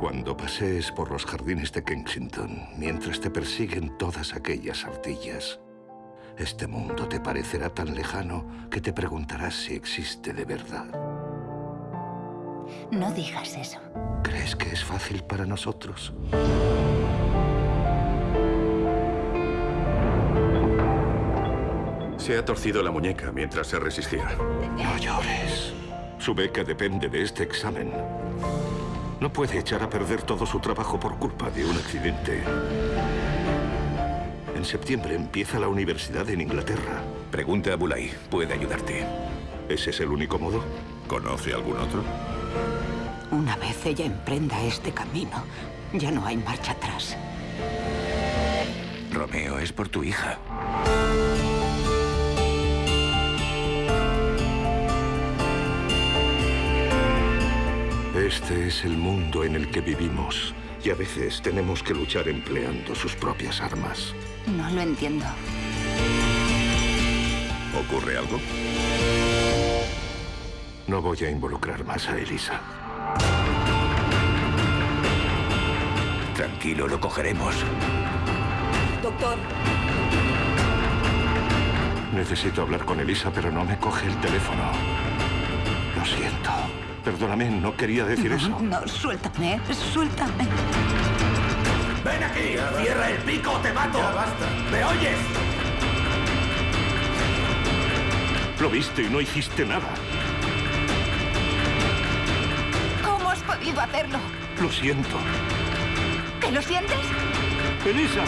Cuando pasees por los jardines de Kensington, mientras te persiguen todas aquellas ardillas, este mundo te parecerá tan lejano que te preguntarás si existe de verdad. No digas eso. ¿Crees que es fácil para nosotros? Se ha torcido la muñeca mientras se resistía. No llores. Su beca depende de este examen. No puede echar a perder todo su trabajo por culpa de un accidente. En septiembre empieza la universidad en Inglaterra. Pregunte a Bulay. Puede ayudarte. ¿Ese es el único modo? ¿Conoce algún otro? Una vez ella emprenda este camino, ya no hay marcha atrás. Romeo, es por tu hija. Este es el mundo en el que vivimos. Y a veces tenemos que luchar empleando sus propias armas. No lo entiendo. ¿Ocurre algo? No voy a involucrar más a Elisa. Tranquilo, lo cogeremos. Doctor, Necesito hablar con Elisa, pero no me coge el teléfono. Lo siento. Perdóname, no quería decir eso. No, suéltame, suéltame. ¡Ven aquí! ¡Cierra el pico o te mato! ¡Ya basta! ¿Me oyes? Lo viste y no hiciste nada. ¿Cómo has podido hacerlo? Lo siento. ¿Te lo sientes? Elisa.